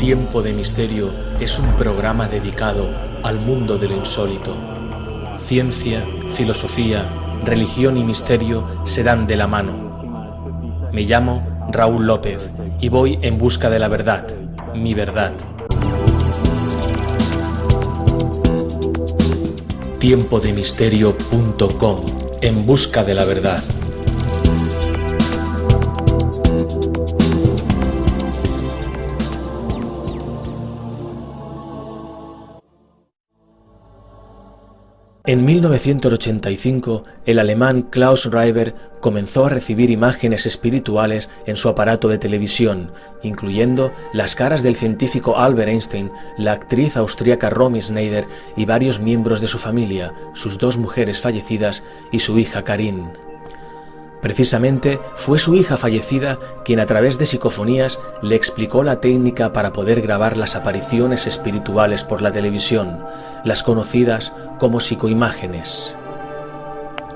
Tiempo de Misterio es un programa dedicado al mundo de lo insólito. Ciencia, filosofía, religión y misterio se dan de la mano. Me llamo Raúl López y voy en busca de la verdad, mi verdad. Tiempodemisterio.com En busca de la verdad. En 1985, el alemán Klaus Reiber comenzó a recibir imágenes espirituales en su aparato de televisión, incluyendo las caras del científico Albert Einstein, la actriz austríaca Romy Schneider y varios miembros de su familia, sus dos mujeres fallecidas y su hija Karin. Precisamente fue su hija fallecida quien a través de psicofonías le explicó la técnica para poder grabar las apariciones espirituales por la televisión, las conocidas como psicoimágenes.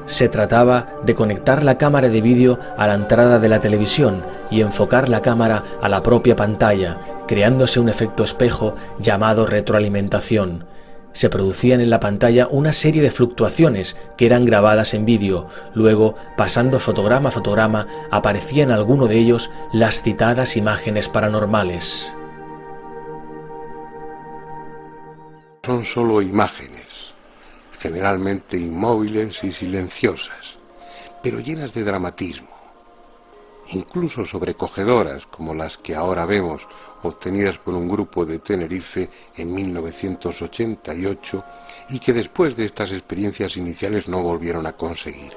Se trataba de conectar la cámara de vídeo a la entrada de la televisión y enfocar la cámara a la propia pantalla, creándose un efecto espejo llamado retroalimentación, se producían en la pantalla una serie de fluctuaciones que eran grabadas en vídeo. Luego, pasando fotograma a fotograma, aparecían en alguno de ellos las citadas imágenes paranormales. Son solo imágenes, generalmente inmóviles y silenciosas, pero llenas de dramatismo incluso sobrecogedoras como las que ahora vemos obtenidas por un grupo de Tenerife en 1988 y que después de estas experiencias iniciales no volvieron a conseguir.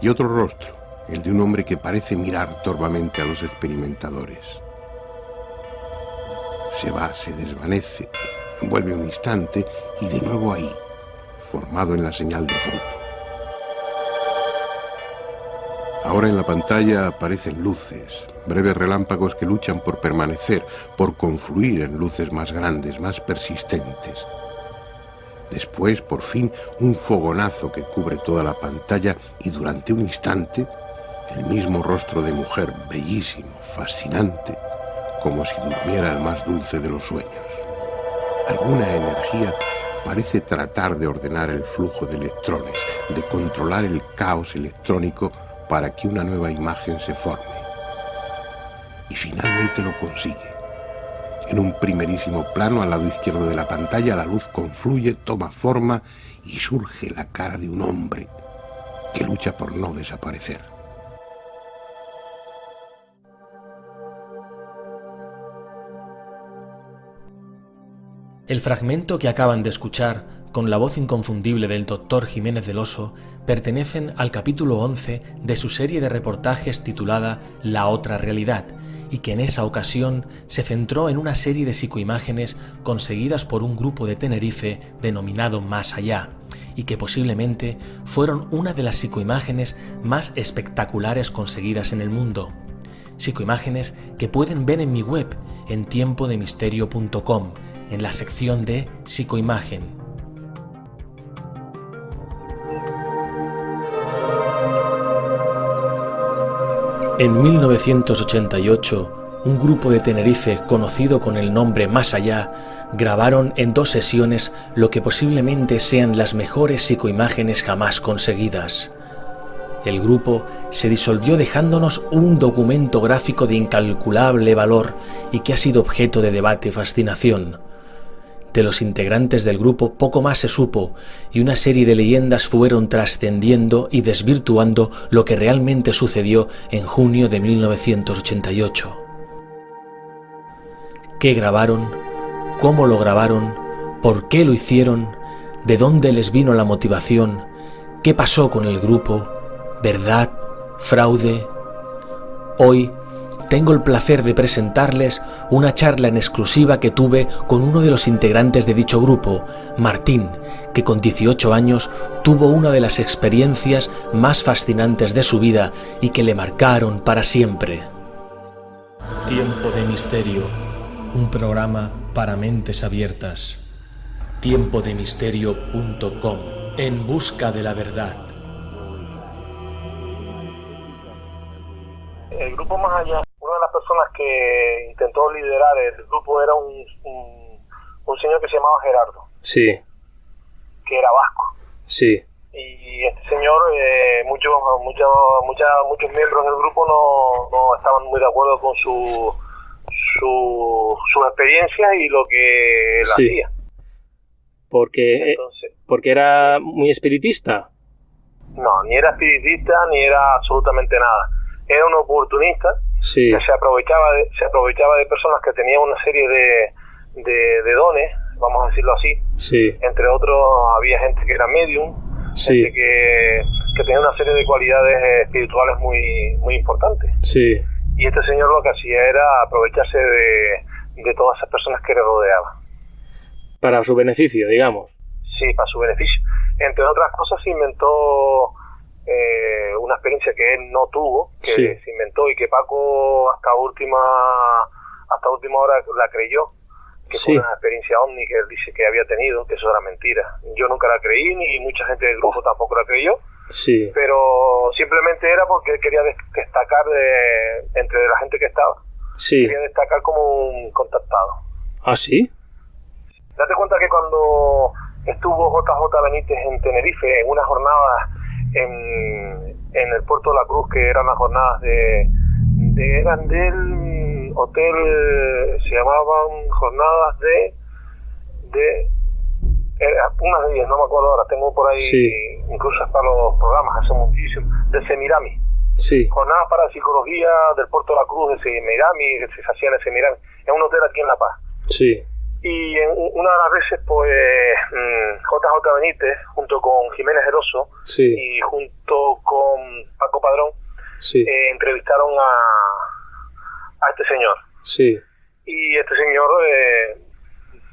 Y otro rostro, el de un hombre que parece mirar torvamente a los experimentadores. Se va, se desvanece, vuelve un instante y de nuevo ahí, formado en la señal de fondo. Ahora en la pantalla aparecen luces, breves relámpagos que luchan por permanecer, por confluir en luces más grandes, más persistentes. Después, por fin, un fogonazo que cubre toda la pantalla y durante un instante, el mismo rostro de mujer, bellísimo, fascinante, como si durmiera el más dulce de los sueños. Alguna energía parece tratar de ordenar el flujo de electrones, de controlar el caos electrónico para que una nueva imagen se forme. Y finalmente lo consigue. En un primerísimo plano al lado izquierdo de la pantalla la luz confluye, toma forma y surge la cara de un hombre que lucha por no desaparecer. El fragmento que acaban de escuchar, con la voz inconfundible del doctor Jiménez del Oso, pertenecen al capítulo 11 de su serie de reportajes titulada La otra realidad, y que en esa ocasión se centró en una serie de psicoimágenes conseguidas por un grupo de Tenerife denominado Más Allá, y que posiblemente fueron una de las psicoimágenes más espectaculares conseguidas en el mundo. Psicoimágenes que pueden ver en mi web en tiempodemisterio.com en la sección de psicoimagen. En 1988, un grupo de Tenerife conocido con el nombre Más Allá grabaron en dos sesiones lo que posiblemente sean las mejores psicoimágenes jamás conseguidas. El grupo se disolvió dejándonos un documento gráfico de incalculable valor y que ha sido objeto de debate y fascinación. De los integrantes del grupo poco más se supo y una serie de leyendas fueron trascendiendo y desvirtuando lo que realmente sucedió en junio de 1988. ¿Qué grabaron? ¿Cómo lo grabaron? ¿Por qué lo hicieron? ¿De dónde les vino la motivación? ¿Qué pasó con el grupo? ¿Verdad? ¿Fraude? Hoy tengo el placer de presentarles una charla en exclusiva que tuve con uno de los integrantes de dicho grupo, Martín, que con 18 años tuvo una de las experiencias más fascinantes de su vida y que le marcaron para siempre. Tiempo de Misterio, un programa para mentes abiertas. Tiempodemisterio.com, en busca de la verdad. El grupo Más Allá personas que intentó liderar el grupo era un, un, señor que se llamaba Gerardo. Sí. Que era vasco. Sí. Y este señor, eh, muchos, muchos, muchos miembros del grupo no, no estaban muy de acuerdo con su, su, su experiencia y lo que él hacía. Porque, eh, porque era muy espiritista. No, ni era espiritista ni era absolutamente nada. Era un oportunista que se aprovechaba de, se aprovechaba de personas que tenían una serie de, de, dones, vamos a decirlo así. Sí. Entre otros había gente que era medium, gente que, que tenía una serie de cualidades espirituales muy, muy importantes. Sí. Y este señor lo que hacía era aprovecharse de, de todas esas personas que le rodeaban. Para su beneficio, digamos. Sí, para su beneficio. Entre otras cosas inventó eh, una experiencia que él no tuvo, que se inventó y que Paco hasta última hasta última hora la creyó, que fue una experiencia ovni que él dice que había tenido, que eso era mentira. Yo nunca la creí ni mucha gente del grupo tampoco la creyó. Sí. Pero simplemente era porque él quería destacar de, entre la gente que estaba. Sí. Quería destacar como un contactado. ¿Ah, sí? Date cuenta que cuando estuvo JJ Benítez en Tenerife en una jornada en, en el puerto de la Cruz, que eran las jornadas de, de eran del hotel, se llamaban jornadas de, de unas de ellas, no me acuerdo ahora, tengo por ahí incluso hasta los programas, hace muchísimo, de Semirami. Sí. Jornadas para psicología del puerto de la Cruz de Semirami, que se hacían en Semirami, en un hotel aquí en La Paz. Sí. Y en una de las veces, pues, JJ mm, Benítez, junto con Jiménez Geroso y junto con Paco Padrón, eh, entrevistaron a, a este señor. Sí. Y este señor, eh,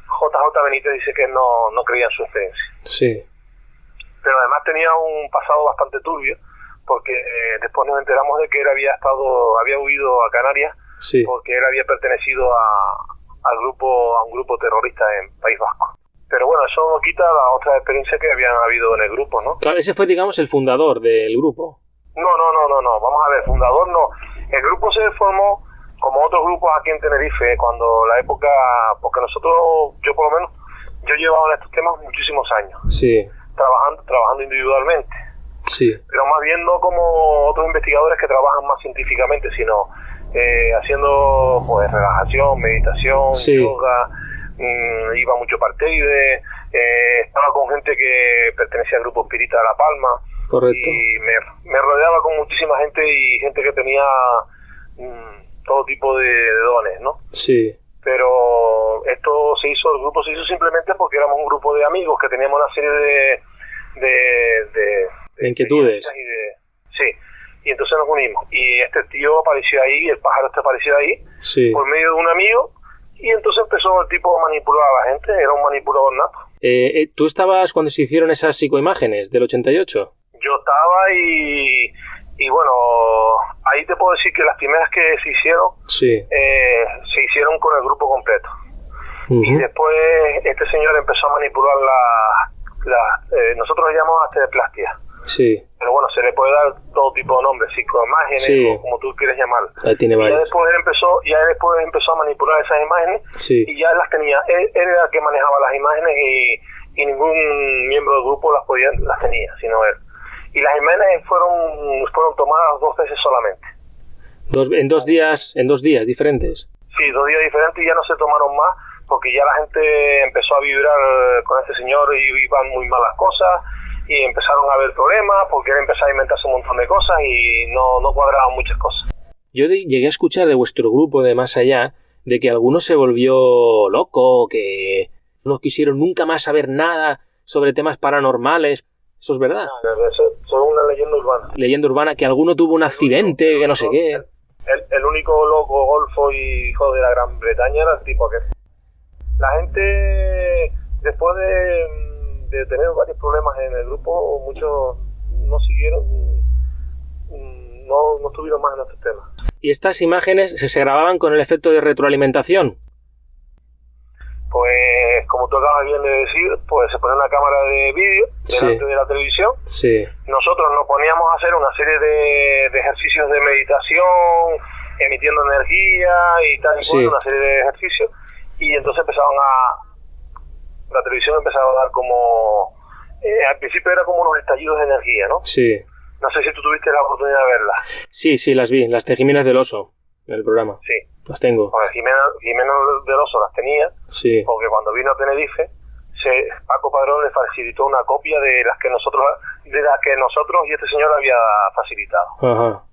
JJ Benítez, dice que no, no creía en su experiencia. Sí. Pero además tenía un pasado bastante turbio, porque eh, después nos enteramos de que él había estado, había huido a Canarias, porque él había pertenecido a, al grupo, a un grupo terrorista en País Vasco. Pero bueno, eso no quita la otra experiencia que habían habido en el grupo, ¿no? Claro, ese fue, digamos, el fundador del grupo. No, no, no, no, no. Vamos a ver, fundador no. El grupo se formó como otros grupos aquí en Tenerife, cuando la época, porque nosotros, yo por lo menos, yo he llevado en estos temas muchísimos años. Sí. Trabajando, trabajando individualmente. Sí. Pero más bien no como otros investigadores que trabajan más científicamente, sino eh, haciendo pues relajación, meditación, yoga, mm, iba mucho parteide, eh, estaba con gente que pertenecía al grupo Espírita de La Palma. Correcto. Y me, rodeaba con muchísima gente y gente que tenía mm, todo tipo de, dones, ¿no? Sí. Pero esto se hizo, el grupo se hizo simplemente porque éramos un grupo de amigos que teníamos una serie de, de, de, inquietudes. sí y entonces nos unimos. Y este tío apareció ahí, el pájaro este apareció ahí, por medio de un amigo, y entonces empezó el tipo a manipular a la gente, era un manipulador nato. Eh, eh, ¿Tú estabas cuando se hicieron esas psicoimágenes del 88? Yo estaba y, y bueno, ahí te puedo decir que las primeras que se hicieron, eh, se hicieron con el grupo completo. Y después este señor empezó a manipular la, la nosotros le llamamos plastia Sí. Pero bueno, se le puede dar todo tipo de nombres, psicoimágenes o como tú quieres llamarlo. tiene y ya después él empezó, ya después empezó a manipular esas imágenes y ya las tenía. Él, era el que manejaba las imágenes y, y, ningún miembro del grupo las podía, las tenía, sino él. Y las imágenes fueron, fueron tomadas dos veces solamente. Dos, en dos días, en dos días diferentes. Sí, dos días diferentes y ya no se tomaron más porque ya la gente empezó a vibrar con este señor y iban muy malas cosas y empezaron a haber problemas porque él empezó a inventarse un montón de cosas y no, no cuadraban muchas cosas. Yo llegué a escuchar de vuestro grupo de más allá de que alguno se volvió loco, que no quisieron nunca más saber nada sobre temas paranormales. ¿Eso es verdad? No, eso, es una leyenda urbana. Leyenda urbana, que alguno tuvo un accidente, que no sé qué. El, el, único loco golfo y hijo de la Gran Bretaña era el tipo aquel. La gente, después de de tener varios problemas en el grupo, muchos no siguieron, no, no estuvieron más en estos temas. ¿Y estas imágenes se, grababan con el efecto de retroalimentación? Pues, como tú acabas bien de decir, pues se pone una cámara de vídeo delante de la televisión. Sí. Nosotros nos poníamos a hacer una serie de, ejercicios de meditación emitiendo energía y tal y cual, una serie de ejercicios, y entonces empezaban a, la televisión empezaba a dar como, eh, al principio era como unos estallidos de energía, ¿no? Sí. No sé si tú tuviste la oportunidad de verlas. Sí, sí, las vi, las de Jiménez del Oso, el programa. Sí. Las tengo. Bueno, Jiménez, Jiménez del Oso las tenía, sí. porque cuando vino a Tenerife, se, Paco Padrón le facilitó una copia de las que nosotros de las que nosotros y este señor había facilitado. Ajá.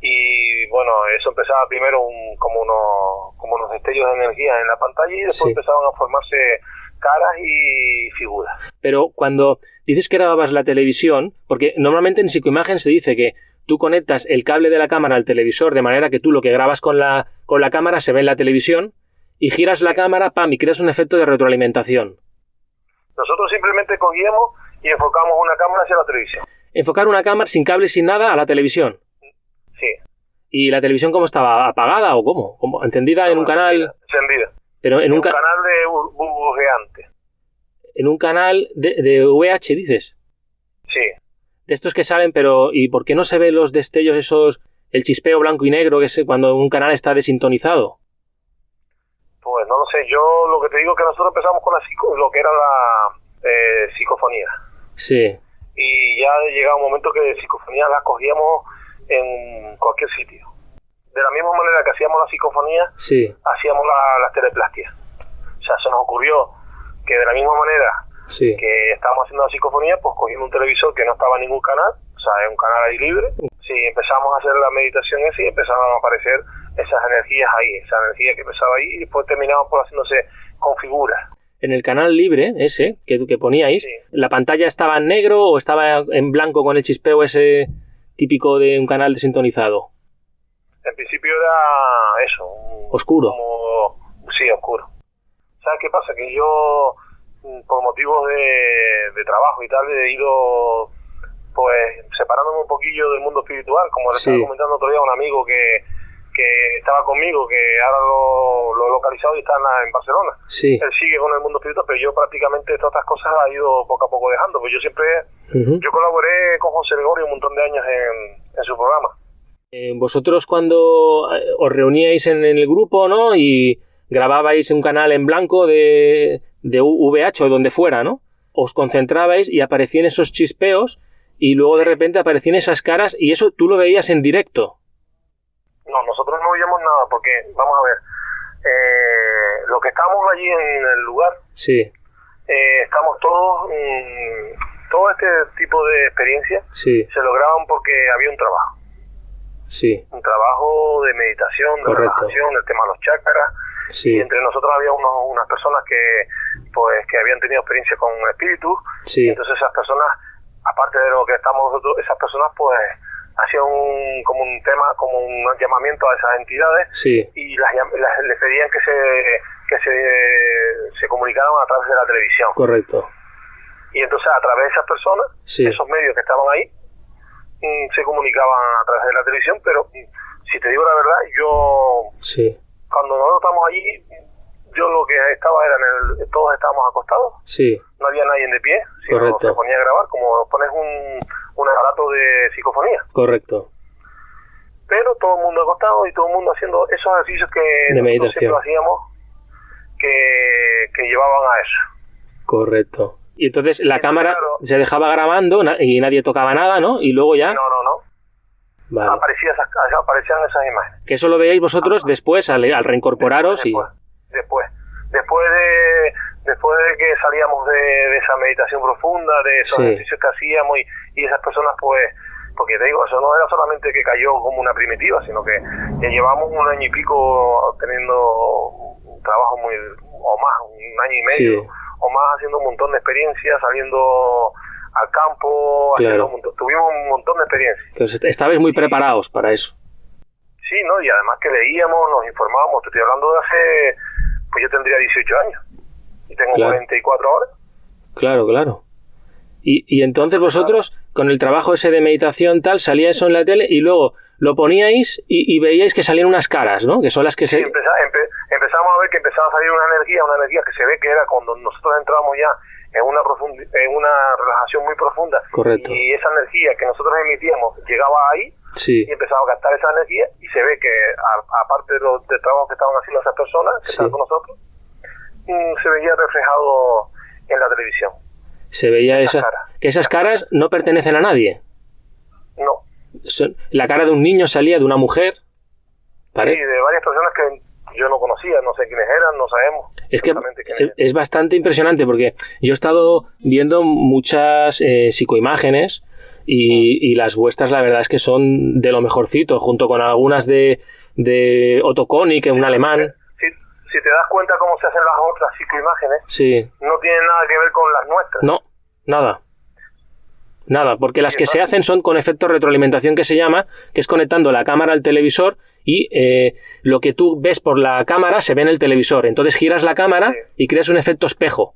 Y bueno, eso empezaba primero un, como, unos, como unos destellos de energía en la pantalla y después empezaban a formarse caras y figuras. Pero cuando dices que grababas la televisión, porque normalmente en psicoimagen se dice que tú conectas el cable de la cámara al televisor de manera que tú lo que grabas con la, con la cámara se ve en la televisión y giras la cámara, pam, y creas un efecto de retroalimentación. Nosotros simplemente cogíamos y enfocamos una cámara hacia la televisión. Enfocar una cámara sin cable, sin nada, a la televisión. Sí. ¿Y la televisión cómo estaba? ¿Apagada o cómo? ¿Cómo? ¿Encendida en un canal? Encendida. Pero en, un, canal de burbujeante. En un canal de, de VH, dices. Sí. De estos que salen, pero ¿y por qué no se ven los destellos esos, el chispeo blanco y negro que es cuando un canal está desintonizado? Pues no lo sé, yo lo que te digo es que nosotros empezamos con la psico, lo que era la eh, psicofonía. Sí. Y ya llegaba un momento que psicofonía la cogíamos en cualquier sitio. De la misma manera que hacíamos la psicofonía, sí. hacíamos la, las teleplastias. O sea, se nos ocurrió que de la misma manera sí. que estábamos haciendo la psicofonía, pues cogiendo un televisor que no estaba en ningún canal, o sea, es un canal ahí libre, sí, empezamos a hacer la meditación esa y empezaron a aparecer esas energías ahí, esa energía que empezaba ahí y después terminamos por haciéndose con figuras. En el canal libre, ese, que, que poníais, ¿la pantalla estaba en negro o estaba en blanco con el chispeo ese típico de un canal desintonizado? En principio era eso. ¿Oscuro? sí, oscuro. ¿Sabes qué pasa? Que yo, por motivos de, de trabajo y tal, he ido pues separándome un poquillo del mundo espiritual, como le estaba comentando otro día a un amigo que, que estaba conmigo, que ahora lo, he localizado y está en, Barcelona. Sí. Él sigue con el mundo espiritual, pero yo prácticamente todas estas cosas he ido poco a poco dejando, pues yo siempre, yo colaboré con José Gregorio un montón de años en, en su programa. Eh, vosotros cuando eh, os reuníais en el grupo, ¿no? Y grababais un canal en blanco de, de VH o donde fuera, ¿no? Os concentrabais y aparecían esos chispeos y luego de repente aparecían esas caras y eso tú lo veías en directo. No, nosotros no veíamos nada porque, vamos a ver, eh, lo que estábamos allí en el lugar, sí. eh, estamos todos, mm, todo este tipo de experiencias sí. se lograban porque había un trabajo. Sí. Un trabajo de meditación, de relajación, el tema de los chakras. Sí. Y entre nosotros había unos, unas personas que, pues, que habían tenido experiencia con espíritus. Sí. Entonces esas personas, aparte de lo que estamos nosotros, esas personas, pues, hacían un, como un tema, como un llamamiento a esas entidades sí. y las, las, les pedían que se que se, se comunicaran a través de la televisión. Correcto. Y entonces a través de esas personas, sí. esos medios que estaban ahí, se comunicaban a través de la televisión, pero mm, si te digo la verdad, yo sí. cuando nosotros estamos allí, yo lo que estaba era en el, todos estábamos acostados, sí. no había nadie de pie, sino Correcto. se ponía a grabar, como pones un, un aparato de psicofonía. Correcto. Pero todo el mundo acostado y todo el mundo haciendo esos ejercicios que de nosotros siempre hacíamos que, que, llevaban a eso. Correcto. Y entonces la cámara claro, se dejaba grabando y nadie tocaba nada, ¿no? Y luego ya... No, no, no. Vale. Aparecía esas, aparecían esas imágenes. Que eso lo veíais vosotros ah, después, al, al reincorporaros después, y... Después. Después de, después de que salíamos de, de esa meditación profunda, de esos Sí. ejercicios que hacíamos y, y esas personas pues porque te digo, eso no era solamente que cayó como una primitiva, sino que ya llevamos un año y pico teniendo un trabajo muy, o más, un año y medio, Sí. O más haciendo un montón de experiencias, saliendo al campo, Claro. un montón- tuvimos un montón de experiencias. Est- estabais muy preparados para eso. Sí, ¿no? Y además que leíamos, nos informábamos, te estoy hablando de hace, pues yo tendría 18 años, y tengo Claro. 44 ahora. Claro, claro. Y, y entonces vosotros, con el trabajo ese de meditación tal, salía eso en la tele y luego lo poníais y, y veíais que salían unas caras, ¿no? Que son las que Sí, se... empe- empezamos a ver que empezaba a salir una energía, una energía que se ve que era cuando nosotros entramos ya en una en una relajación muy profunda Correcto. y esa energía que nosotros emitíamos llegaba ahí Sí. Y empezaba a gastar esa energía y se ve que, aparte de los de trabajo que estaban haciendo esas personas que estaban con nosotros, mm, se veía reflejado en la televisión. Se veía esa, que esas caras no pertenecen a nadie. No. la cara de un niño salía de una mujer. ¿parece? Sí, de varias personas que yo no conocía, no sé quiénes eran, no sabemos. Es que es, bastante impresionante porque yo he estado viendo muchas eh, psicoimágenes y, las vuestras la verdad es que son de lo mejorcito, junto con algunas de, de Otto Konig, un alemán. Si, te das cuenta cómo se hacen las otras psicoimágenes, sí. no tienen nada que ver con las nuestras. No, nada. Nada, porque las que se hacen son con efecto retroalimentación que se llama, que es conectando la cámara al televisor y eh, lo que tú ves por la cámara se ve en el televisor. Entonces giras la cámara y creas un efecto espejo.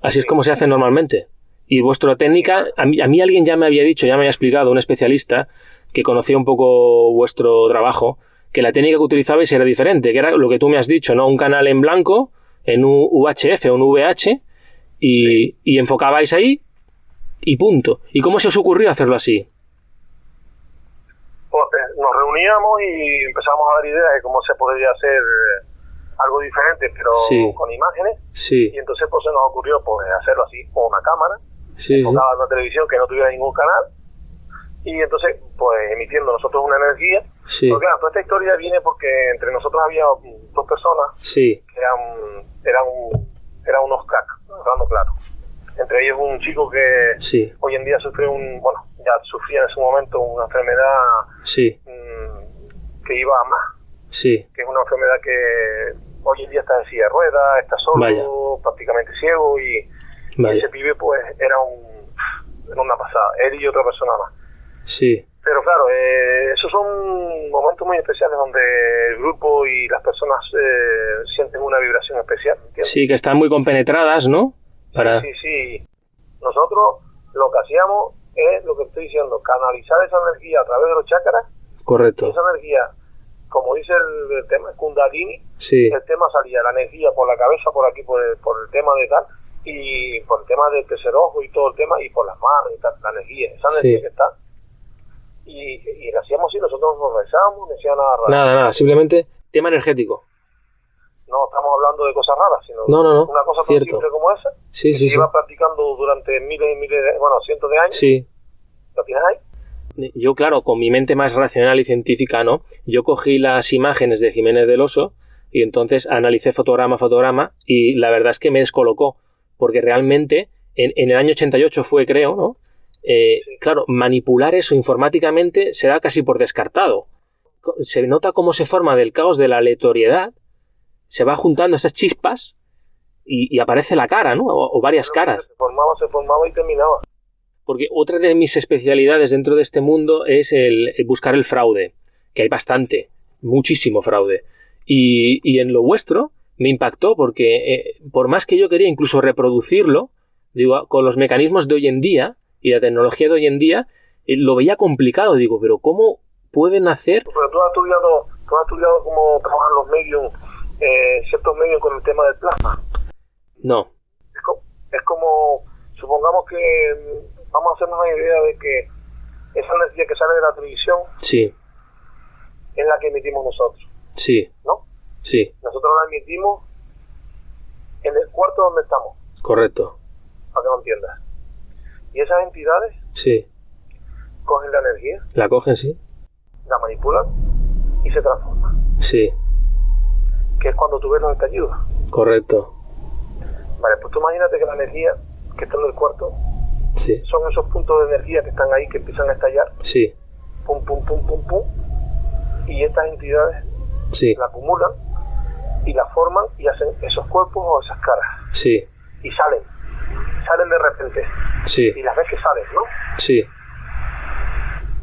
Así es como se hace normalmente. Y vuestra técnica, a mí, a mí alguien ya me había dicho, ya me había explicado, un especialista que conocía un poco vuestro trabajo, que la técnica que utilizabais era diferente, que era lo que tú me has dicho, ¿no? Un canal en blanco, en un UHF o un VH, y, y enfocabais ahí y punto. ¿Y cómo se os ocurrió hacerlo así? Pues, eh, nos reuníamos y empezamos a dar ideas de cómo se podría hacer eh, algo diferente, pero con imágenes. Sí. Y entonces pues se nos ocurrió pues hacerlo así, con una cámara, sí, enfocada en una televisión que no tuviera ningún canal, y entonces pues emitiendo nosotros una energía. Sí. Porque claro, toda esta historia viene porque entre nosotros había dos personas sí. que eran, eran, eran unos cracks, hablando claro entre ellos un chico que hoy en día sufre un, bueno, ya sufría en ese momento una enfermedad mm, que iba a más, sí. que es una enfermedad que hoy en día está en silla de ruedas, está solo, prácticamente ciego y, ese pibe pues era un, era una pasada, él y otra persona más. Sí. Pero claro, eh, esos son momentos muy especiales donde el grupo y las personas eh, sienten una vibración especial. Sí, que están muy compenetradas, ¿no? Sí, sí, Nosotros lo que hacíamos es lo que estoy diciendo, canalizar esa energía a través de los chakras. Correcto. esa energía, como dice el, tema Kundalini, sí. el tema salía la energía por la cabeza, por aquí, por el, por el tema de tal, y por el tema del tercer ojo y todo el tema, y por las manos y tal, la energía, esa energía que está. Y, y lo hacíamos así, nosotros nos rezábamos, no decía nada raro. Nada, nada, simplemente tema energético no estamos hablando de cosas raras, sino una cosa tan simple como esa, sí, que se iba practicando durante miles y miles, de, bueno, cientos de años. Sí. ¿Lo tienes ahí? Yo, claro, con mi mente más racional y científica, ¿no? Yo cogí las imágenes de Jiménez del Oso y entonces analicé fotograma a fotograma y la verdad es que me descolocó, porque realmente en, en el año 88 fue, creo, ¿no? Eh, claro, manipular eso informáticamente se da casi por descartado. Se nota cómo se forma del caos de la aleatoriedad se va juntando esas chispas y, aparece la cara, ¿no? O, varias caras. Se formaba, se formaba y terminaba. Porque otra de mis especialidades dentro de este mundo es el, buscar el fraude, que hay bastante, muchísimo fraude. Y, en lo vuestro me impactó porque eh, por más que yo quería incluso reproducirlo, digo, con los mecanismos de hoy en día y la tecnología de hoy en día, eh, lo veía complicado. Digo, pero ¿cómo pueden hacer? Pero tú has estudiado, tú has estudiado cómo trabajan los medios eh, ciertos medios con el tema del plasma. No. Es, como, supongamos que mm, vamos a hacernos una idea de que esa energía que sale de la televisión sí. es la que emitimos nosotros. Sí. ¿No? Sí. Nosotros la emitimos en el cuarto donde estamos. Correcto. Para que lo entiendas. Y esas entidades sí. cogen la energía. La cogen, sí. La manipulan y se transforman. Sí que es cuando tú ves los estallidos. Correcto. Vale, pues tú imagínate que la energía que está en el cuarto sí. son esos puntos de energía que están ahí que empiezan a estallar. Sí. Pum, pum, pum, pum, pum. Y estas entidades sí. la acumulan y la forman y hacen esos cuerpos o esas caras. Sí. Y salen. Salen de repente. Sí. Y las ves que salen, ¿no? Sí.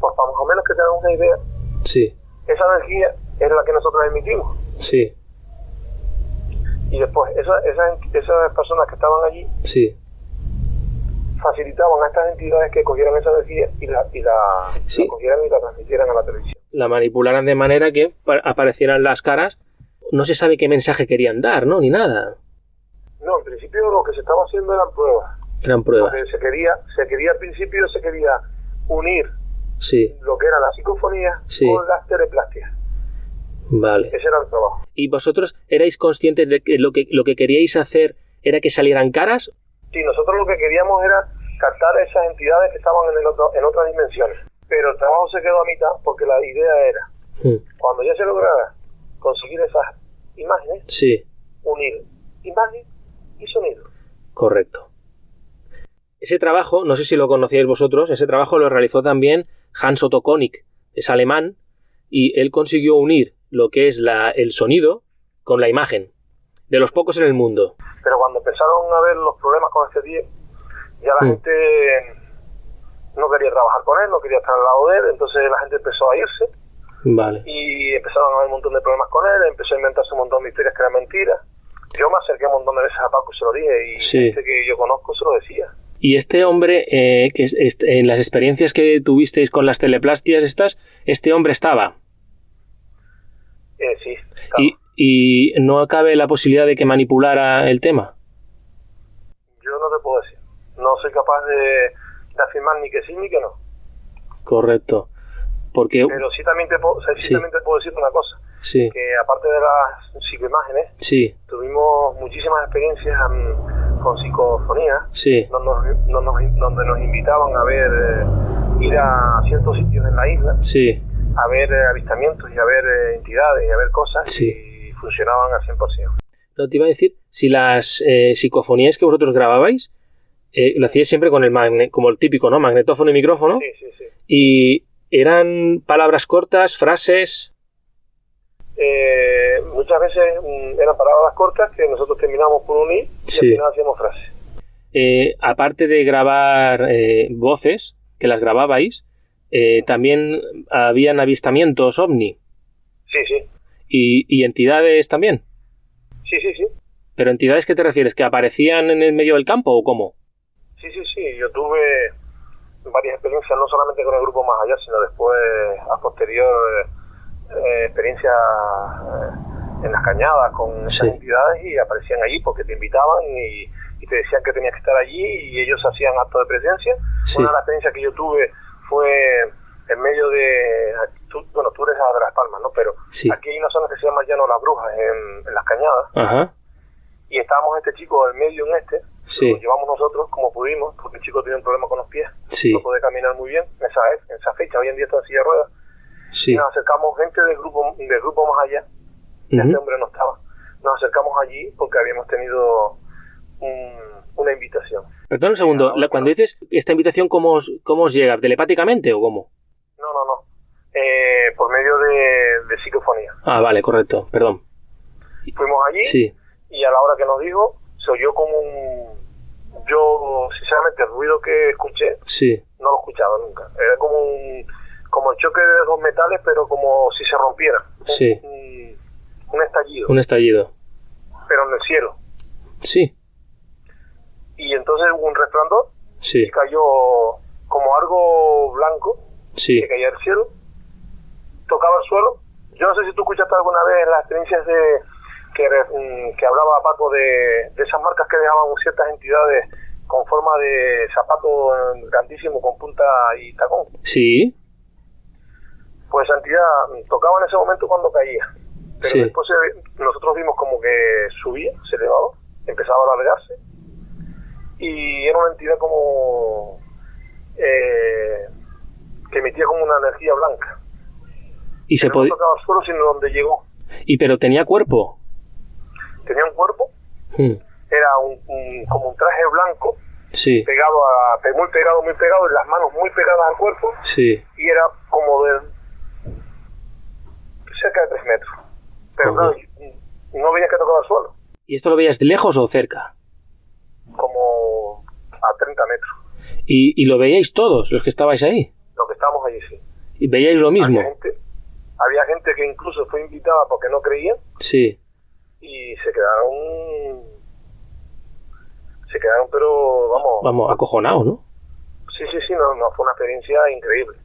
Pues para más o menos que tengan una idea. Sí. Esa energía es la que nosotros emitimos. Sí y después esas, esas, personas que estaban allí sí. facilitaban a estas entidades que cogieran esa energía y la, y la, cogieran y la transmitieran a la televisión. La manipularan de manera que aparecieran las caras. No se sabe qué mensaje querían dar, ¿no? Ni nada. No, en principio lo que se estaba haciendo eran pruebas. Eran pruebas. se quería, se quería al principio se quería unir sí. lo que era la psicofonía Sí. con las teleplastias. Vale. Ese era el trabajo. ¿Y vosotros erais conscientes de que lo que, lo que queríais hacer era que salieran caras? Sí, nosotros lo que queríamos era captar esas entidades que estaban en, el otro- en otras dimensiones. Pero el trabajo se quedó a mitad porque la idea era, Hmm, cuando ya se lograra conseguir esas imágenes, Sí, unir imagen y sonido. correcto. Ese trabajo, no sé si lo conocíais vosotros, ese trabajo lo realizó también Hans Otto Konig, es alemán, y él consiguió unir lo que es la, el sonido con la imagen, de los pocos en el mundo. Pero cuando empezaron a ver los problemas con este tío, ya la gente no quería trabajar con él, no quería estar al lado de él, entonces la gente empezó a irse Vale. y empezaron a haber un montón de problemas con él, empezó a inventarse un montón de historias que eran mentiras. Yo me acerqué un montón de veces a Paco y se lo dije, y Sí. gente que yo conozco se lo decía. Y este hombre, eh, que este- en las experiencias que tuvisteis con las teleplastias estas, este hombre estaba. Eh, sí, claro. Y, y no cabe la posibilidad de que manipulara el tema. yo no te puedo decir. No soy capaz de, de afirmar ni que sí ni que no. Correcto. Porque... Pero sí también te puedo, sí Sí. también te puedo decir una cosa, Sí, que aparte de las psicoimágenes, sí, tuvimos muchísimas experiencias mm, con psicofonía, sí, donde nos, donde nos- donde nos invitaban a ver, eh, ir a ciertos sitios en la isla, sí. a ver eh, avistamientos y a ver eh, entidades y a ver cosas, Sí. y funcionaban al 100%. No te iba a decir, si las eh, psicofonías que vosotros grababais, eh, lo hacíais siempre con el magne como el típico, ¿no? Magnetófono y micrófono. Sí, sí, sí. Y eran palabras cortas, frases. Eh, muchas veces eran palabras cortas que nosotros terminamos por unir y Sí. al final hacíamos frases. eh, aparte de grabar eh, voces, que las grababais, eh, también habían avistamientos ovni Sí, sí, y, y entidades también. sí, sí, sí. ¿Pero entidades qué te refieres? ¿Que aparecían en el medio del campo o cómo? Sí, sí, sí. Yo tuve varias experiencias, no solamente con el grupo Más Allá, sino después, a posterior, eh, experiencias eh, en las cañadas con esas Sí. entidades y aparecían allí porque te invitaban y, y te decían que tenías que estar allí y ellos hacían acto de presencia. Sí. Una de las experiencias que yo tuve fue en medio de... tú- bueno, tú eres de Las Palmas, ¿no? Pero Sí. aquí hay una zona que se llama Llano Las Brujas, en, en las cañadas Ajá. y estábamos este chico en medio en este, Sí. lo llevamos nosotros como pudimos, porque el chico tenía un problema con los pies, Sí. no podía caminar muy bien en esa, en esa fecha, hoy en día está en silla de ruedas, Sí. nos acercamos gente del grupo, del grupo más allá, este hombre no estaba, nos acercamos allí porque habíamos tenido un- una invitación. Perdón un segundo, la- cuando dices esta invitación, ¿cómo os, cómo os llega? ¿Telepáticamente o cómo? No, no, no, eh, por medio de, de psicofonía. Ah, vale, correcto, perdón. Fuimos allí Sí, y a la hora que nos dijo, se oyó como un... Yo, sinceramente, el ruido que escuché sí, no lo escuchaba nunca. Era como un como el choque de dos metales, pero como si se rompiera. Sí. Un, un estallido, un estallido. pero en el cielo. Sí, Y entonces hubo un resplandor sí, y cayó como algo blanco sí, que caía del cielo, tocaba el suelo. Yo no sé si tú escuchaste alguna vez las experiencias de que, mm, que hablaba Paco de, de esas marcas que dejaban ciertas entidades con forma de zapato grandísimo con punta y tacón. sí, pues esa entidad mm, tocaba en ese momento cuando caía. Pero Sí. después se- nosotros vimos como que subía, se elevaba, empezaba a alargarse. Y era una entidad como. eh, que emitía como una energía blanca. y se Que no podía... tocaba el suelo, sino donde llegó. Y pero tenía cuerpo. Tenía un cuerpo, Hmm, era un, un- como un traje blanco, Sí, pegado a. muy pegado, muy pegado, y las manos muy pegadas al cuerpo, sí, y era como de. Cerca de tres metros. Pero claro, no veía que tocaba el suelo. ¿Y esto lo veías de lejos o cerca? como a 30 metros. Y, y lo veíais todos, los que estabais ahí. Lo que estábamos allí, sí. Y veíais lo mismo. Había gente, había gente que incluso fue invitada porque no creían Sí, y se quedaron. Se quedaron, pero vamos. vamos, acojonados, ¿no? Sí, sí, sí, no, no, fue una experiencia increíble.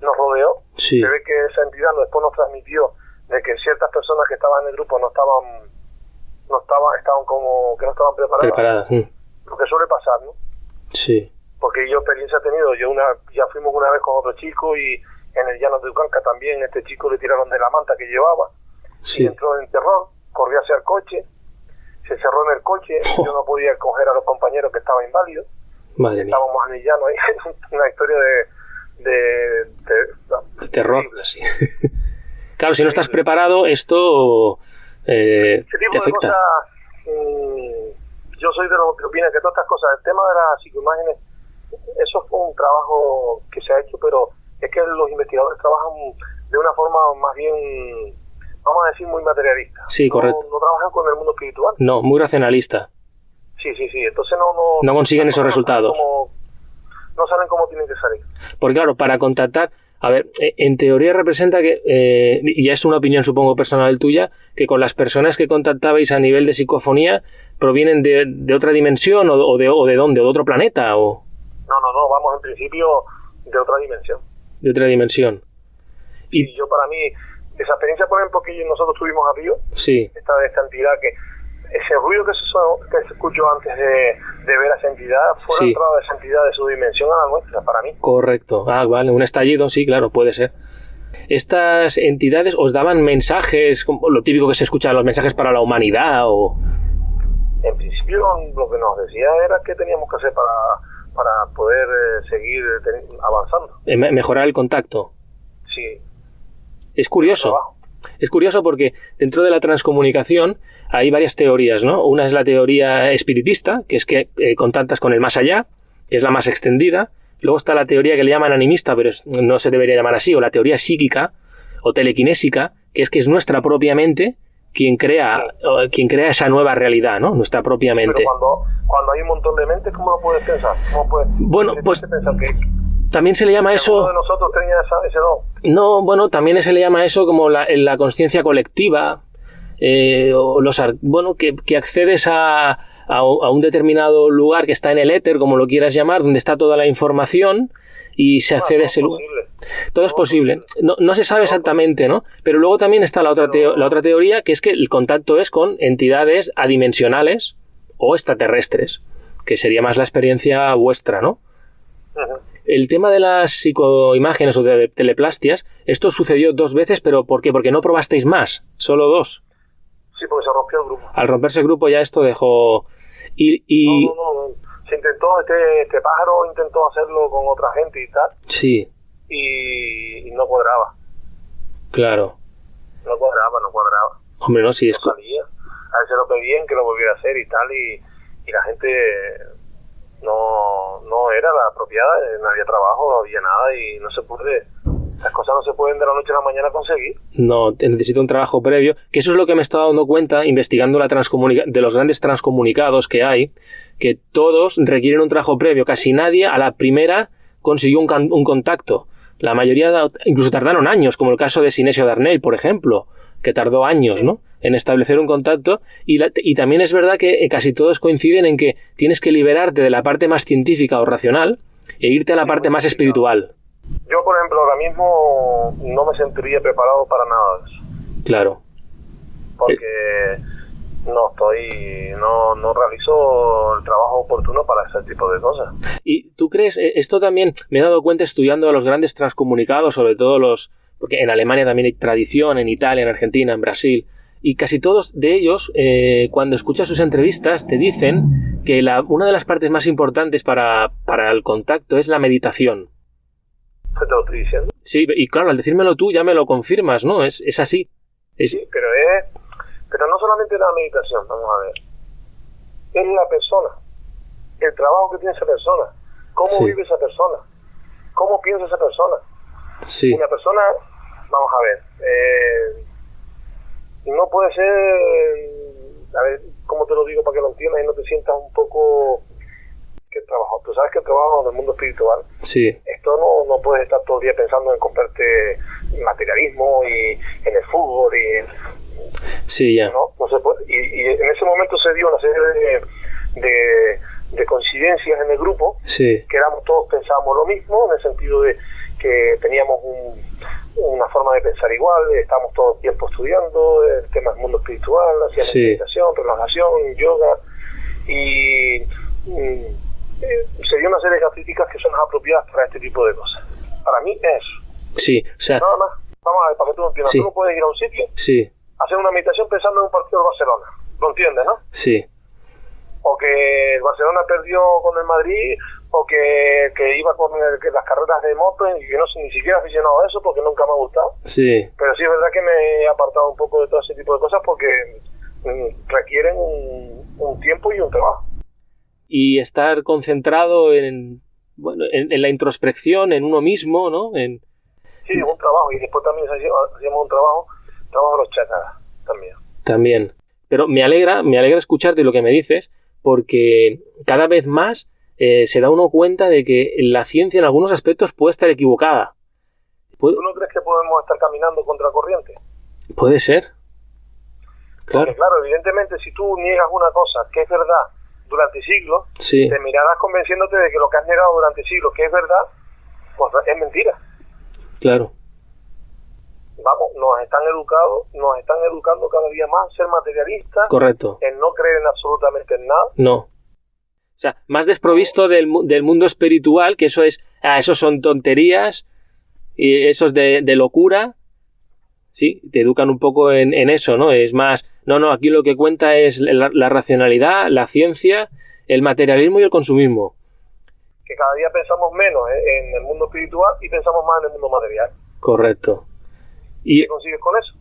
Nos rodeó. Sí, Se ve que esa entidad después nos transmitió de que ciertas personas que estaban en el grupo no estaban. No estaban, estaban como que no estaban preparadas. preparadas. hmm, Lo que suele pasar, ¿no? Sí. porque yo experiencia he tenido, yo una, ya fuimos una vez con otro chico y en el llano de Ucanca también este chico le tiraron de la manta que llevaba y entró en terror, corrió hacia el coche, se cerró en el coche, yo no podía coger a los compañeros que estaban inválidos, estábamos en el llano ahí, una historia de, de, terror, sí. claro, si no estás preparado, esto eh, te afecta. Mm, yo soy de los que opina que todas estas cosas, el tema de las psicoimágenes, eso fue un trabajo que se ha hecho, pero es que los investigadores trabajan de una forma más bien, vamos a decir, muy materialista. Sí, correcto. No trabajan con el mundo espiritual. No, muy racionalista. Sí, sí, sí. Entonces no... No, no consiguen esos resultados. No saben cómo tienen que salir. Porque claro, para contactar a ver, e, en teoría representa que, eh, y ya es una opinión supongo personal tuya, que con las personas que contactabais a nivel de psicofonía provienen de, de otra dimensión o, de, o de dónde, o de otro planeta o... No, no, no, vamos en principio de otra dimensión. De otra dimensión. Y, yo para mí, esa experiencia, por ejemplo, que nosotros tuvimos a Río, sí. esta, esta entidad que ese ruido que se, que se escuchó antes de, de, ver a esa entidad fue la entrada de esa entidad de su dimensión a la nuestra, para mí. Correcto. Ah, vale, un estallido, sí, claro, puede ser. ¿Estas entidades os daban mensajes, lo típico que se escucha, los mensajes para la humanidad o...? En principio lo que nos decía era que teníamos que hacer para, para poder eh, seguir avanzando. Eh, mejorar el contacto. Sí. Es curioso. Es curioso porque dentro de la transcomunicación hay varias teorías, ¿no? Una es la teoría espiritista, que es que eh, contactas con el más allá, que es la más extendida. Luego está la teoría que le llaman animista, pero no se debería llamar así, o la teoría psíquica o telequinésica, que es que es nuestra propia mente quien crea, quien crea esa nueva realidad, ¿no? Nuestra propia mente. Pero cuando, cuando hay un montón de mentes, ¿cómo lo puedes pensar? ¿Cómo puedes, bueno, pues también se le llama eso... de nosotros tenía ese don? No, bueno, también se le llama eso como la, la conciencia colectiva, eh, o los, bueno, que, que accedes a, a, un determinado lugar que está en el éter, como lo quieras llamar, donde está toda la información y se accede a ese lugar. Todo, es posible. No, no, se sabe exactamente, ¿no? Pero luego también está la otra, la otra teoría, que es que el contacto es con entidades adimensionales o extraterrestres, que sería más la experiencia vuestra, ¿no? El tema de las psicoimágenes o de teleplastias, esto sucedió dos veces, pero ¿por qué? Porque no probasteis más, solo dos. Sí, porque se rompió el grupo. Al romperse el grupo ya esto dejó... Y, y... No, no, no, Se intentó, este, este pájaro intentó hacerlo con otra gente y tal. Sí. Y, no cuadraba. Claro. No cuadraba, no cuadraba. Hombre, no, sí es... No salía. A veces lo pedían que lo volviera a hacer y tal, y, y la gente no, no era la apropiada, no había trabajo, no había nada y no se puede las cosas no se pueden de la noche a la mañana conseguir. No, necesita un trabajo previo, que eso es lo que me he estado dando cuenta investigando la de los grandes transcomunicados que hay, que todos requieren un trabajo previo. Casi nadie a la primera consiguió un, un contacto. La mayoría incluso tardaron años, como el caso de Sinesio Darnell, por ejemplo, que tardó años, ¿no? En establecer un contacto. Y, y también es verdad que eh, casi todos coinciden en que tienes que liberarte de la parte más científica o racional e irte a la parte más espiritual. Yo, por ejemplo, ahora mismo no me sentiría preparado para nada de eso. Claro. Porque no estoy, no, no realizo el trabajo oportuno para ese tipo de cosas. ¿Y tú crees, eh, esto también me he dado cuenta estudiando a los grandes transcomunicados, sobre todo los, porque en Alemania también hay tradición, en Italia, en Argentina, en Brasil, y casi todos de ellos, eh, cuando escuchas sus entrevistas, te dicen que la, una de las partes más importantes para, para el contacto es la meditación te lo estoy diciendo. Sí, y claro, al decírmelo tú ya me lo confirmas, ¿no? Es, es así. Sí, pero es... Pero no solamente la meditación, vamos a ver. Es la persona. El trabajo que tiene esa persona. Cómo vive esa persona. Cómo piensa esa persona. Sí. Una persona, vamos a ver, eh, no puede ser, a ver, ¿cómo te lo digo para que lo entiendas y no te sientas un poco que trabajo. Tú sabes que trabajo en el mundo espiritual. Sí. Esto no, no puedes estar todo el día pensando en comprarte materialismo y en el fútbol y Sí, ya. No, no se puede. Y, en ese momento se dio una serie de, de, coincidencias en el grupo. Sí. Que éramos todos pensábamos lo mismo, en el sentido de que teníamos una forma de pensar igual, estábamos todo el tiempo estudiando el tema del mundo espiritual, hacíamos meditación, relajación, yoga, y eh, se dio una serie de características que son apropiadas para este tipo de cosas. Para mí es eso. Sí, o sea... Nada más. Vamos a ver, para que tú entiendas. Sí. Tú no puedes ir a un sitio, Sí, hacer una meditación pensando en un partido de Barcelona. ¿Lo entiendes, no? sí, O que el Barcelona perdió con el Madrid, o que, que iba con el- que las carreras de moto, y yo no soy ni siquiera aficionado a eso porque nunca me ha gustado. sí, Pero sí es verdad que me he apartado un poco de todo ese tipo de cosas porque mm, requieren un, un tiempo y un trabajo. y estar concentrado en, bueno, en, en la introspección, en uno mismo, ¿no? En, Sí, un trabajo. Y después también hacíamos un trabajo, trabajo de los chakras también. también. Pero me alegra, me alegra escucharte lo que me dices, porque cada vez más eh, se da uno cuenta de que la ciencia en algunos aspectos puede estar equivocada. Puede, ¿Tú no crees que podemos estar caminando contra corriente? puede ser. Claro, Porque claro, evidentemente si tú niegas una cosa que es verdad durante siglos, sí, te mirarás convenciéndote de que lo que has negado durante siglos que es verdad, pues es mentira. claro, Vamos, nos están educados, nos están educando cada día más a ser materialistas, correcto. en no creer en absolutamente en nada. No. O sea, más desprovisto del, del mundo espiritual, que eso es, ah, eso son tonterías, y eso es de, de locura. Sí, te educan un poco en, en eso, ¿no? Es más, no, no, aquí lo que cuenta es la, la racionalidad, la ciencia, el materialismo y el consumismo. que cada día pensamos menos en en el mundo espiritual y pensamos más en el mundo material. Correcto. Y ¿Qué consigues con eso?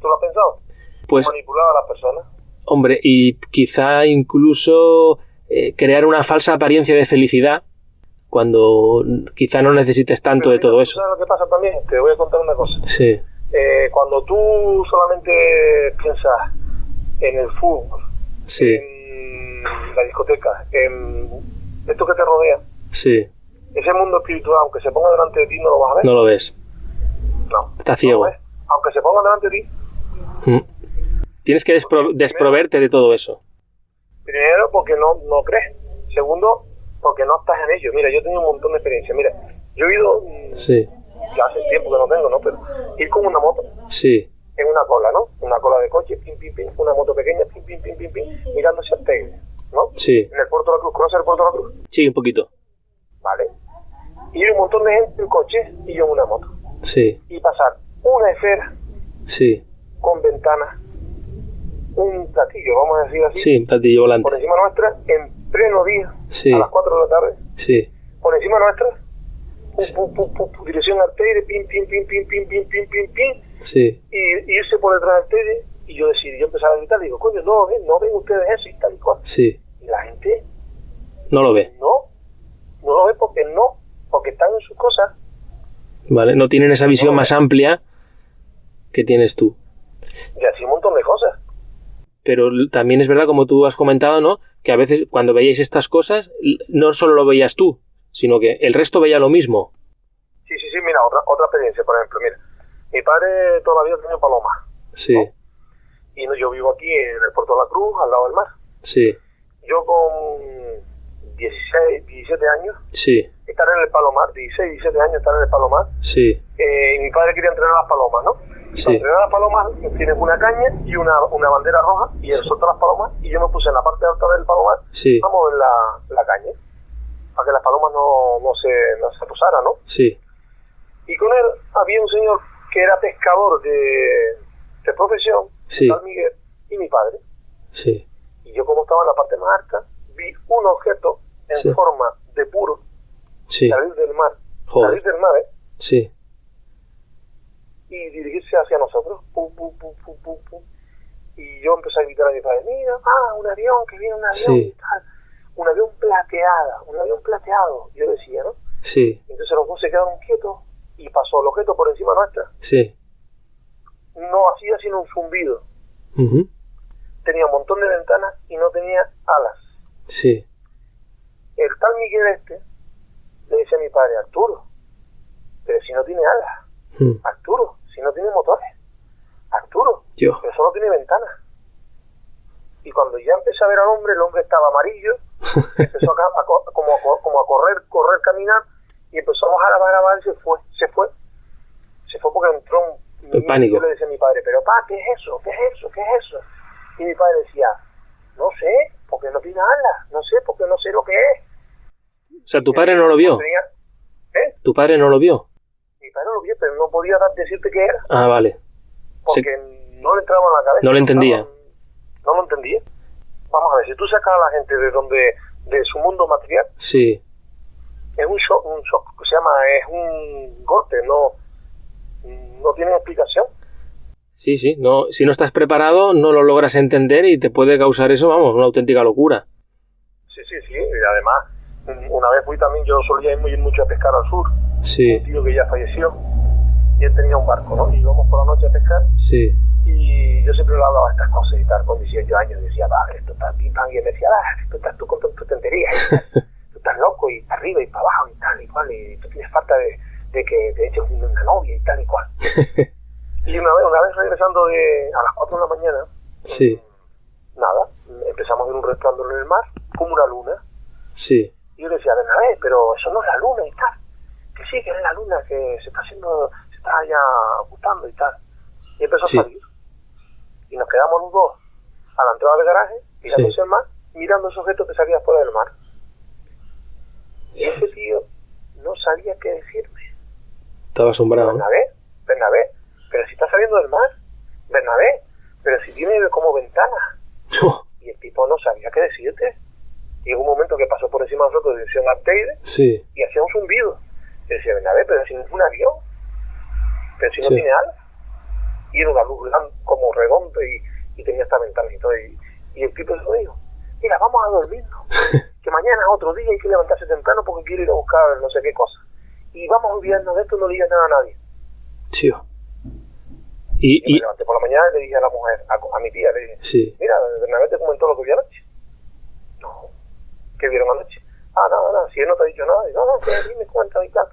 ¿Tú lo has pensado? pues, Manipular a las personas. Hombre, y quizá incluso eh, crear una falsa apariencia de felicidad cuando quizá no necesites tanto Pero de todo ¿tú eso. ¿Sabes lo que pasa también? Te voy a contar una cosa. Sí, Eh, cuando tú solamente piensas en el fútbol, sí, en la discoteca, en esto que te rodea, sí. ese mundo espiritual, aunque se ponga delante de ti, no lo vas a ver. No lo ves. No. Está no ciego. lo ves. Aunque se ponga delante de ti, Mm. Tienes que despro- desproverte de todo eso. Primero, porque no, no crees. Segundo, porque no estás en ello. Mira, yo he tenido un montón de experiencia. Mira, yo he ido, mm, Sí, ya hace tiempo que no tengo, ¿no? Pero ir con una moto sí, en una cola, ¿no? Una cola de coche, pim, pim, pim, una moto pequeña, pim, pim, pim, pim, pim, mirando hacia el Teide, ¿no? sí, En el Puerto de la Cruz. ¿Conoces el Puerto de la Cruz? sí, un poquito. Vale. Y ir un montón de gente en coche y yo en una moto. Sí, Y pasar una esfera sí, con ventanas, un platillo, vamos a decir así, sí, un platillo por volante. encima nuestra, en pleno día, Sí, a las 4 de la tarde, sí, por encima nuestra, pum, pum, pum, pum, dirección al Teide, pim, pim, pim, pim, pim, pim, pim, pim, pim, sí, y, y irse por detrás del Teide, y yo decidí, yo empezaba a gritar, digo, coño, no ven, no ven ustedes eso y tal y cual. sí. Y la gente, No lo ve. no, no lo ve porque no, porque están en sus cosas. ¿Vale? No tienen esa visión más amplia que tienes tú. Y así un montón de cosas. Pero también es verdad, como tú has comentado, ¿no? Que a veces cuando veíais estas cosas, no solo lo veías tú, sino que el resto veía lo mismo. Sí, sí, sí, mira, otra, otra experiencia, por ejemplo, mira. Mi padre toda la vida tenía palomas. Sí, Y no, yo vivo aquí en el Puerto de la Cruz, al lado del mar. sí, Yo con 16, 17 años, sí, estar en el Palomar, 16, 17 años estar en el Palomar, sí, eh, y mi padre quería entrenar a las palomas, ¿no? Sí, entrenar a las palomas tienes una caña y una, una bandera roja y él soltó las palomas y yo me puse en la parte alta del palomar, sí, vamos en la, la caña, para que las palomas no, no, se, no se posaran, ¿no? sí, Y con él había un señor que era pescador de, de profesión, Sí. San Miguel, y mi padre. sí, Y yo como estaba en la parte más alta, vi un objeto en Sí. forma de puro sí, salir del mar, Joder. salir del mar, ¿eh? sí, y dirigirse hacia nosotros. Pum, pum, pum, pum, pum, pum. Y yo empecé a gritar a mi padre, mira, ah, un avión, que viene un avión Sí. y tal. Un avión plateada, un avión plateado, yo decía, ¿no? sí, Entonces los dos se quedaron quietos y pasó el objeto por encima nuestra. sí. No hacía sino un zumbido. Tenía un montón de ventanas y no tenía alas. Sí, El tal Miguel este le dice a mi padre, Arturo, pero si no tiene alas, mm, Arturo, si no tiene motores, Arturo, Dios, pero solo tiene ventanas. Y cuando ya empecé a ver al hombre, el hombre estaba amarillo, empezó a, a como, a, co- como a correr, correr, caminar, y empezó a bajar, a bajar, a bajar, y se fue, se fue. Se fue porque entró un En pánico. Yo le decía a mi padre, pero pa, ¿qué es eso? ¿Qué es eso? ¿Qué es eso? Y mi padre decía, no sé, porque no tiene alas, no sé, porque no sé lo que es. O sea, tu padre no lo vio. ¿Eh? ¿Tu padre no lo vio? Mi padre lo vio, pero no podía decirte qué era. Ah, vale. Porque no le entraba en la cabeza. No lo entendía. No, no, lo entendía. Vamos a ver, si tú sacas a la gente de donde, de su mundo material, sí. es un shock, un shock, se llama, es un golpe, no, no tiene explicación. Sí, sí, no, si no estás preparado no lo logras entender y te puede causar eso, vamos, una auténtica locura. Sí, sí, sí, y además, una vez fui también, yo solía ir mucho a pescar al sur, sí. un tío que ya falleció, y él tenía un barco, ¿no? Y íbamos por la noche a pescar, sí. Y yo siempre le hablaba de estas cosas y tal, con 18 años, decía, va, esto está pim y él decía, ah, esto estás tú con tu tontería, tú estás loco, y para arriba y para abajo, y tal y cual, y tú tienes falta de, de que te eches una novia y tal y cual. Y una vez, una vez regresando de, a las 4 de la mañana, sí. nada, empezamos a ver un resplandor en el mar, como una luna. Sí. Y yo le decía, Bernabé, pero eso no es la luna y tal. Que sí, que es la luna, que se está haciendo, se está ya ocultando y tal. Y empezó Sí. a salir. Y nos quedamos los dos a la entrada del garaje, mirando Sí. el mar, mirando ese objeto que salía fuera del mar. Y ese tío no sabía qué decirme. Estaba asombrado. Bernabé, Bernabé, pero si está saliendo del mar, Bernabé, pero si tiene como ventana. Oh, Y el tipo no sabía qué decirte. Hubo un momento que pasó por encima de nosotros de dirección Arteide sí, y hacía un zumbido. Y decía, Bernabé, pero si no es un avión, pero si no Sí. tiene alas. Y era una luz como redonda y, y tenía esta ventana y todo. Y, el tipo se dijo, mira, vamos a dormirnos. que mañana es otro día hay que levantarse temprano porque quiero ir a buscar no sé qué cosa. Y vamos a olvidarnos de esto, no digas nada a nadie. tío. Y, Y, me levanté por la mañana y le dije a la mujer, a, a mi tía, le dije, sí, mira, Bernabé te comentó lo que vio anoche. No. ¿Qué vieron anoche? Ah, nada, nada, si él no te ha dicho nada. Y, no, no, que dime cuenta y tal.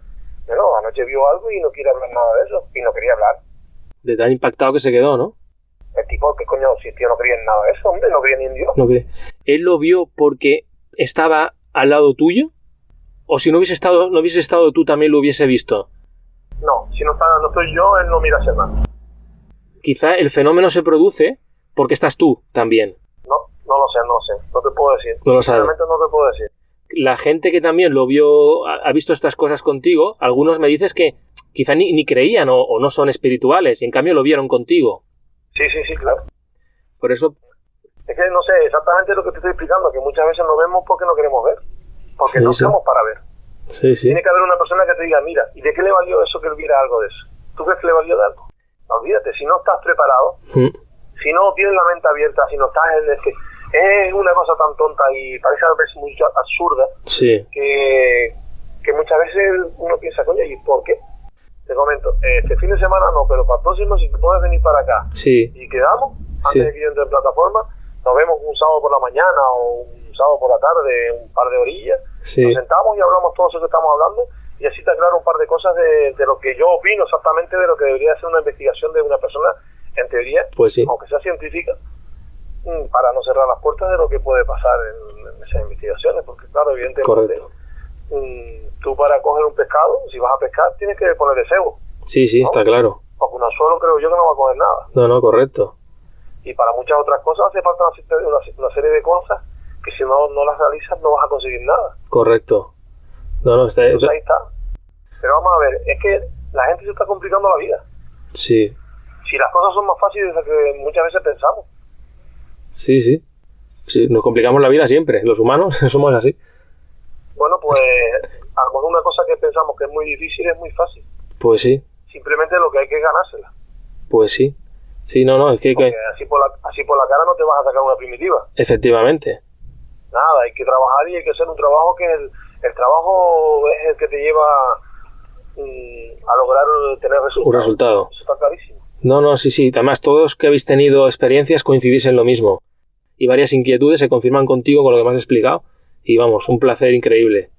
No, anoche vio algo y no quiere hablar nada de eso. Y no quería hablar. De tan impactado que se quedó, ¿no? El tipo, ¿qué coño? Si tío no creía en nada de eso, hombre, no creía ni en Dios. No cree. ¿Él lo vio porque estaba al lado tuyo? ¿O si no hubiese estado, no hubiese estado tú también lo hubiese visto? No, si no, está, no estoy yo, él no mira hacia nada. Quizá el fenómeno se produce porque estás tú también. No, no lo sé, no lo sé. No te puedo decir. No lo sabes. Realmente no te puedo decir. La gente que también lo vio, ha visto estas cosas contigo, algunos me dices que quizá ni, ni creían o, o no son espirituales y en cambio lo vieron contigo. Sí, sí, sí, claro. Por eso, Es que no sé exactamente lo que te estoy explicando, que muchas veces no vemos porque no queremos ver. Porque Sí, no sí. estamos para ver. sí, sí. Tiene que haber una persona que te diga, mira, ¿y de qué le valió eso que él viera algo de eso? ¿Tú crees que le valió de algo? Olvídate, si no estás preparado, Mm, si no tienes la mente abierta, si no estás en el es una cosa tan tonta y parece a veces muy absurda Sí, que, que muchas veces uno piensa, coño, ¿y por qué? Te comento, este fin de semana no, pero para el próximo si te puedes venir para acá sí, y quedamos, antes Sí. de que yo entre en plataforma, nos vemos un sábado por la mañana o un sábado por la tarde, un par de orillas, sí, nos sentamos y hablamos todo eso que estamos hablando y así te aclaro un par de cosas de, de lo que yo opino exactamente de lo que debería ser una investigación de una persona, en teoría, pues sí. aunque sea científica, para no cerrar las puertas de lo que puede pasar en, en esas investigaciones, porque claro, evidentemente, mm, tú para coger un pescado, si vas a pescar, tienes que ponerle cebo, Sí, sí, está claro. porque un anzuelo creo yo que no va a coger nada, No, no, correcto. y para muchas otras cosas hace falta una, una- una serie de cosas que si no, no las realizas no vas a conseguir nada. Correcto. No, no, está, Entonces ahí está. Pero vamos a ver, es que la gente se está complicando la vida. sí, Si las cosas son más fáciles de lo que muchas veces pensamos. Sí, sí. Sí, nos complicamos la vida siempre. Los humanos somos así. Bueno, pues a lo mejor una cosa que pensamos que es muy difícil es muy fácil. Pues sí, Simplemente lo que hay que es ganársela. pues sí. Sí, no, no, es que, que- así por, la, así por la cara no te vas a sacar una primitiva. efectivamente. Nada, hay que trabajar y hay que hacer un trabajo que el, el trabajo es el que te lleva mm, a lograr tener resultados. Un resultado. Eso está clarísimo. No, no, sí, sí. Además, todos que habéis tenido experiencias coincidís en lo mismo. Y varias inquietudes se confirman contigo con lo que me has explicado. Y vamos, un placer increíble.